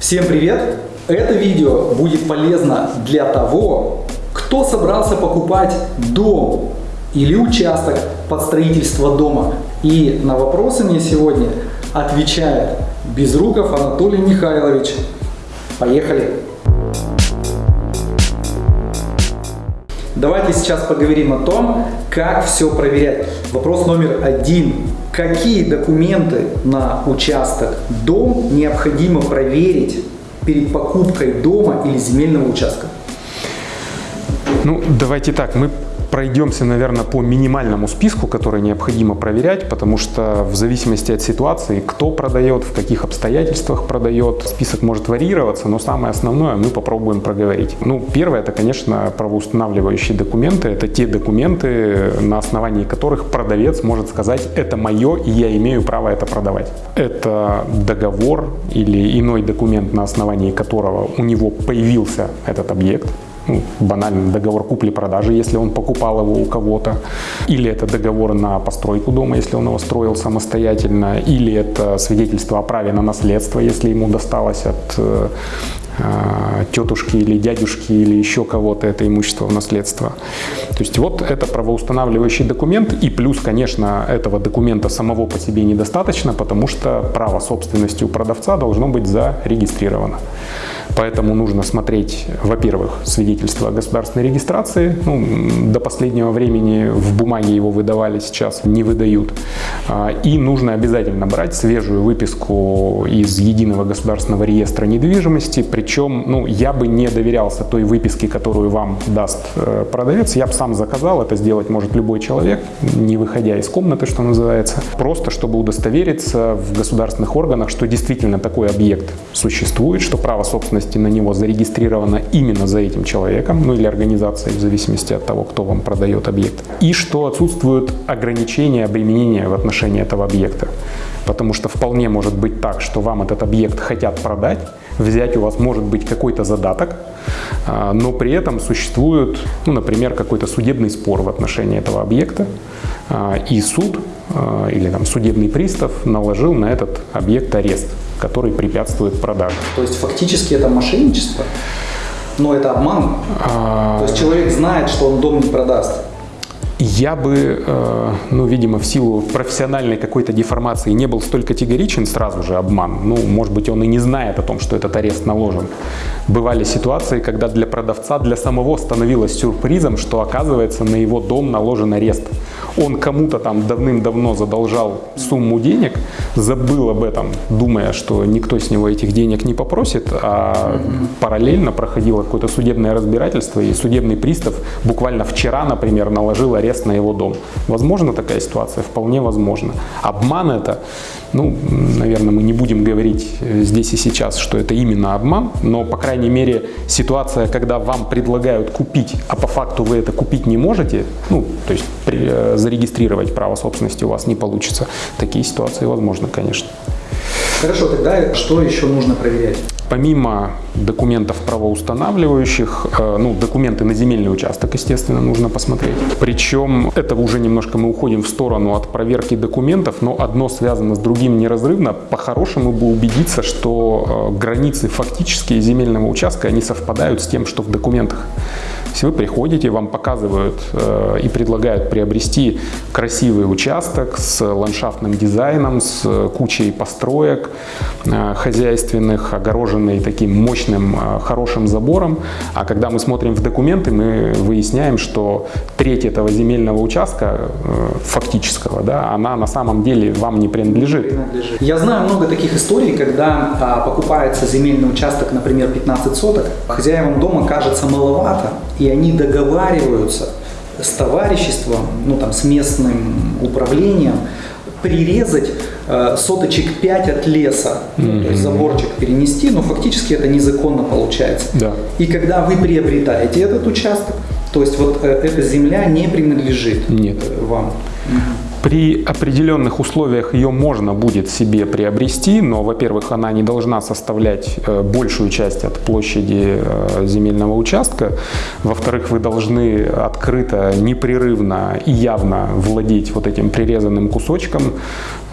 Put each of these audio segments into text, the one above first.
Всем привет! Это видео будет полезно для того, кто собрался покупать дом или участок под строительство дома. И на вопросы мне сегодня отвечает Безруков Анатолий Михайлович. Поехали! Давайте сейчас поговорим о том, как все проверять. Вопрос номер один. Какие документы на участок дом необходимо проверить перед покупкой дома или земельного участка? Ну, давайте так, мы пройдемся, наверное, по минимальному списку, который необходимо проверять, потому что в зависимости от ситуации, кто продает, в каких обстоятельствах продает, список может варьироваться, но самое основное мы попробуем проговорить. Ну, первое, это, конечно, правоустанавливающие документы. Это те документы, на основании которых продавец может сказать, это мое, и я имею право это продавать. Это договор или иной документ, на основании которого у него появился этот объект банально договор купли-продажи, если он покупал его у кого-то, или это договор на постройку дома, если он его строил самостоятельно, или это свидетельство о праве на наследство, если ему досталось от э, тетушки или дядюшки или еще кого-то это имущество в наследство. То есть вот это правоустанавливающий документ и плюс, конечно, этого документа самого по себе недостаточно, потому что право собственности у продавца должно быть зарегистрировано. Поэтому нужно смотреть, во-первых, свидетельство о государственной регистрации. Ну, до последнего времени в бумаге его выдавали, сейчас не выдают. А, и нужно обязательно брать свежую выписку из Единого государственного реестра недвижимости. Причем ну, я бы не доверялся той выписке, которую вам даст э, продавец. Я бы сам заказал, это сделать может любой человек, не выходя из комнаты, что называется. Просто чтобы удостовериться в государственных органах, что действительно такой объект существует, что право собственности на него зарегистрировано именно за этим человеком, ну или организацией, в зависимости от того, кто вам продает объект. И что отсутствуют ограничения обременения в отношении этого объекта. Потому что вполне может быть так, что вам этот объект хотят продать, взять у вас может быть какой-то задаток, а, но при этом существует, ну, например, какой-то судебный спор в отношении этого объекта, а, и суд а, или там, судебный пристав наложил на этот объект арест который препятствует продаже. То есть фактически это мошенничество? Но это обман? А... То есть человек знает, что он дом не продаст? Я бы, э, ну, видимо, в силу профессиональной какой-то деформации не был столь категоричен, сразу же обман. Ну, может быть, он и не знает о том, что этот арест наложен. Бывали ситуации, когда для продавца, для самого становилось сюрпризом, что оказывается на его дом наложен арест он кому-то там давным-давно задолжал сумму денег, забыл об этом, думая, что никто с него этих денег не попросит, а параллельно проходило какое-то судебное разбирательство, и судебный пристав буквально вчера, например, наложил арест на его дом. Возможно такая ситуация? Вполне возможно. Обман это, ну, наверное, мы не будем говорить э, здесь и сейчас, что это именно обман, но, по крайней мере, ситуация, когда вам предлагают купить, а по факту вы это купить не можете, ну, то есть э, зарегистрировать право собственности у вас не получится. Такие ситуации возможны, конечно. Хорошо, тогда что еще нужно проверять? Помимо документов правоустанавливающих, э, ну, документы на земельный участок, естественно, нужно посмотреть. Причем это уже немножко мы уходим в сторону от проверки документов, но одно связано с другим неразрывно. По-хорошему бы убедиться, что э, границы фактические земельного участка, они совпадают с тем, что в документах. Если вы приходите, вам показывают э, и предлагают приобрести красивый участок с ландшафтным дизайном, с кучей построек э, хозяйственных, огороженный таким мощным, э, хорошим забором. А когда мы смотрим в документы, мы выясняем, что треть этого земельного участка э, фактического, да, она на самом деле вам не принадлежит. Я знаю много таких историй, когда а, покупается земельный участок, например, 15 соток, хозяевам дома кажется маловато, и они договариваются с товариществом, ну там с местным управлением, прирезать э, соточек 5 от леса, mm-hmm. то есть заборчик перенести, но фактически это незаконно получается. Да. И когда вы приобретаете этот участок, то есть вот э, эта земля не принадлежит Нет. вам. Mm-hmm. При определенных условиях ее можно будет себе приобрести, но, во-первых, она не должна составлять э, большую часть от площади э, земельного участка. Во-вторых, вы должны открыто, непрерывно и явно владеть вот этим прирезанным кусочком,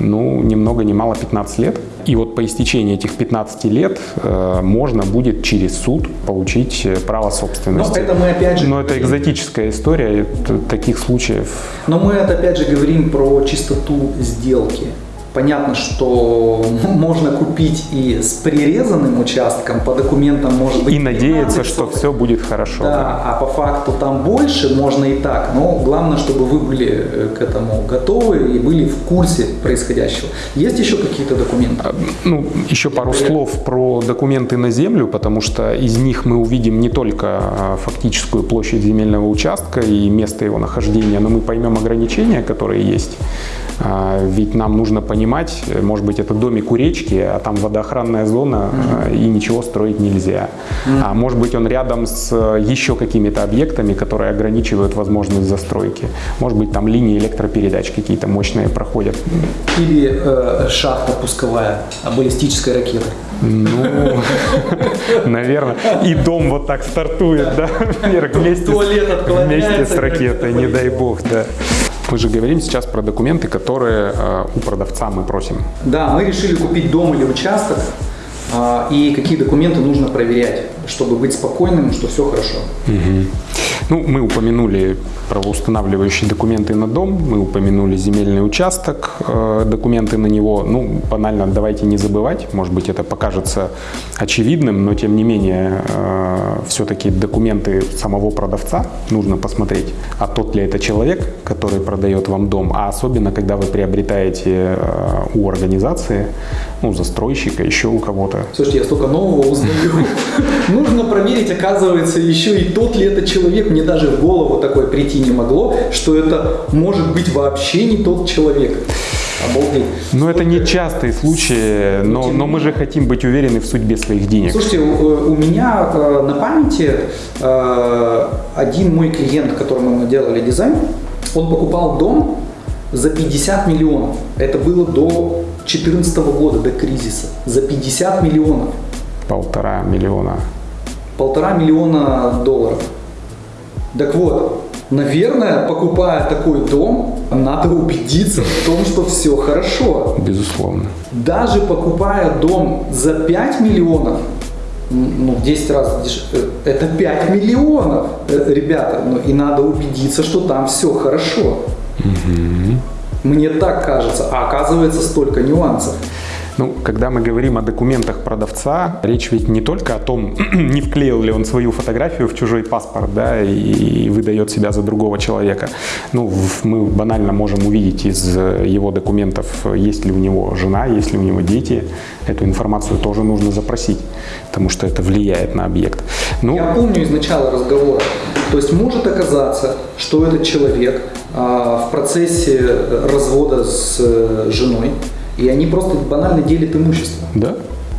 ну, ни много ни мало 15 лет. И вот по истечении этих 15 лет э, можно будет через суд получить э, право собственности. Но это мы опять же... Но это экзотическая история, это, таких случаев. Но мы это опять же говорим про чистоту сделки. Понятно, что можно купить и с прирезанным участком, по документам может быть... И надеяться, что все будет хорошо. Да, да, а по факту там больше можно и так, но главное, чтобы вы были э, к этому готовы и были в курсе происходящего. Есть еще какие-то документы? А, ну, еще пару слов про документы на землю, потому что из них мы увидим не только а, фактическую площадь земельного участка и место его нахождения, но мы поймем ограничения, которые есть. А, ведь нам нужно понимать, может быть, это домик у речки, а там водоохранная зона, mm-hmm. и ничего строить нельзя. Mm-hmm. А может быть, он рядом с еще какими-то объектами, которые ограничивают возможность застройки. Может быть, там линии электропередач какие-то мощные проходят. Или э, шахта пусковая баллистической ракеты. Ну, наверное. И дом вот так стартует, да, вместе, вместе с ракетой, не дай бог, да. Мы же говорим сейчас про документы, которые э, у продавца мы просим. Да, мы решили купить дом или участок, э, и какие документы нужно проверять, чтобы быть спокойным, что все хорошо. Угу. Ну, мы упомянули правоустанавливающие документы на дом, мы упомянули земельный участок, э, документы на него. Ну, банально, давайте не забывать, может быть, это покажется очевидным, но тем не менее, э, все-таки документы самого продавца нужно посмотреть, а тот ли это человек, который продает вам дом, а особенно, когда вы приобретаете э, у организации, ну, застройщика, еще у кого-то. Слушайте, я столько нового узнаю. Нужно проверить, оказывается, еще и тот ли это человек. Мне даже в голову такое прийти не могло, что это может быть вообще не тот человек. Обалдеть. Но это не частые случаи, но, но мы же хотим быть уверены в судьбе своих денег. Слушайте, у, у меня э, на памяти э, один мой клиент, которому мы делали дизайн, он покупал дом за 50 миллионов. Это было до 2014 года, до кризиса. За 50 миллионов. Полтора миллиона. Полтора миллиона долларов. Так вот, наверное, покупая такой дом, надо убедиться в том, что все хорошо. Безусловно. Даже покупая дом за 5 миллионов, ну, в 10 раз дешевле, э, это 5 миллионов, э, ребята, ну, и надо убедиться, что там все хорошо. Угу. Мне так кажется, а оказывается столько нюансов. Ну, когда мы говорим о документах продавца, речь ведь не только о том, не вклеил ли он свою фотографию в чужой паспорт, да, и выдает себя за другого человека. Ну, мы банально можем увидеть из его документов, есть ли у него жена, есть ли у него дети. Эту информацию тоже нужно запросить, потому что это влияет на объект. Ну, Я помню из начала разговора. То есть может оказаться, что этот человек а, в процессе развода с э, женой и они просто банально делят имущество. Да,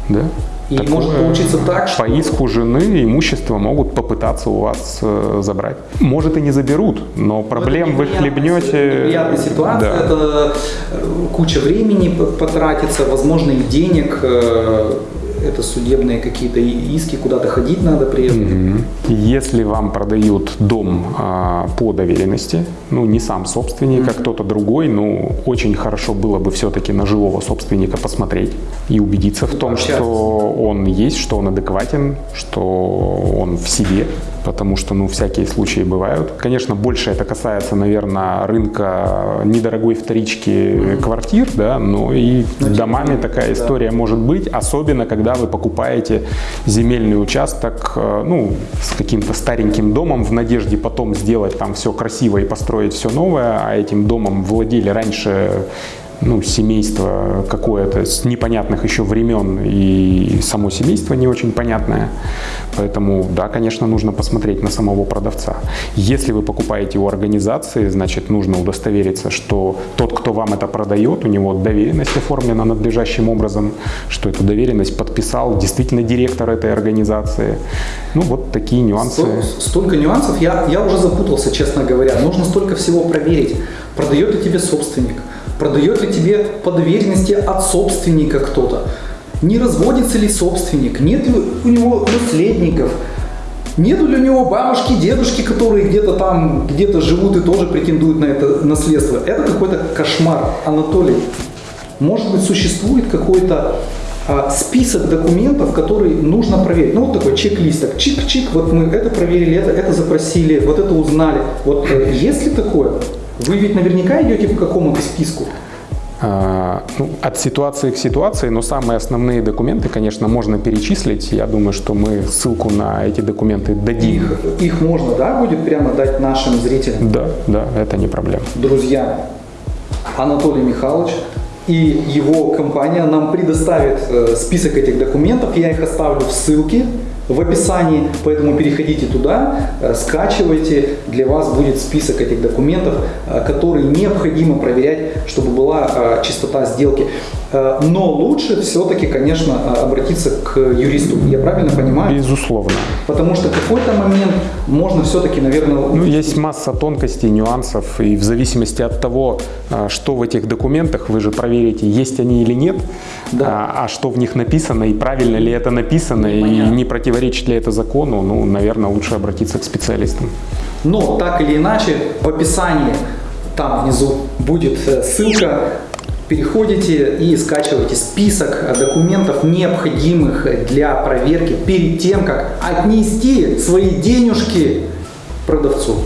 да. И Такое может получиться так, что... По иску жены имущество могут попытаться у вас э, забрать. Может и не заберут, но проблем вы хлебнете... Неприятная ситуация, да. это э, куча времени потратится, возможно и денег, э, это судебные какие-то иски, куда-то ходить надо при этом. Угу. Если вам продают дом а, по доверенности, ну не сам собственник, угу. а кто-то другой, ну очень хорошо было бы все-таки на живого собственника посмотреть и убедиться в том, что он есть, что он адекватен, что он в себе потому что, ну, всякие случаи бывают. Конечно, больше это касается, наверное, рынка недорогой вторички квартир, да, но и но домами такая история да. может быть, особенно когда вы покупаете земельный участок, э, ну, с каким-то стареньким домом в надежде потом сделать там все красиво и построить все новое, а этим домом владели раньше ну, семейство какое-то с непонятных еще времен, и само семейство не очень понятное. Поэтому, да, конечно, нужно посмотреть на самого продавца. Если вы покупаете у организации, значит, нужно удостовериться, что тот, кто вам это продает, у него доверенность оформлена надлежащим образом, что эту доверенность подписал действительно директор этой организации. Ну, вот такие нюансы. Столько нюансов, я, я уже запутался, честно говоря. Нужно столько всего проверить. Продает ли тебе собственник? Продает ли тебе по доверенности от собственника кто-то? Не разводится ли собственник? Нет ли у него наследников? Нет ли у него бабушки, дедушки, которые где-то там, где-то живут и тоже претендуют на это наследство? Это какой-то кошмар, Анатолий. может быть, существует какой-то а, список документов, которые нужно проверить. Ну, вот такой чек-лист, так, чик-чик, вот мы это проверили, это, это запросили, вот это узнали. Вот э, есть ли такое? Вы ведь наверняка идете по какому-то списку. А, ну, от ситуации к ситуации, но самые основные документы, конечно, можно перечислить. Я думаю, что мы ссылку на эти документы дадим. Их, их можно, да, будет прямо дать нашим зрителям? Да, да, это не проблема. Друзья, Анатолий Михайлович и его компания нам предоставит э, список этих документов. Я их оставлю в ссылке в описании, поэтому переходите туда, э, скачивайте, для вас будет список этих документов, э, которые необходимо проверять, чтобы была чистота сделки. Э, Но лучше все-таки, конечно, э, обратиться к юристу. Я правильно понимаю? Безусловно. Потому что в какой-то момент можно все-таки, наверное, Ну, есть масса тонкостей, нюансов, и в зависимости от того, а, что в этих документах, вы же проверите, есть они или нет, Да. а, а что в них написано, и правильно ли это написано, и не противоречит ли это закону, ну, наверное, лучше обратиться к специалистам. Но так или иначе, в описании там внизу будет э, ссылка. Переходите и скачивайте список документов, необходимых для проверки перед тем, как отнести свои денежки продавцу.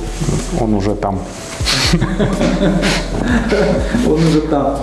Он уже там. Он уже там.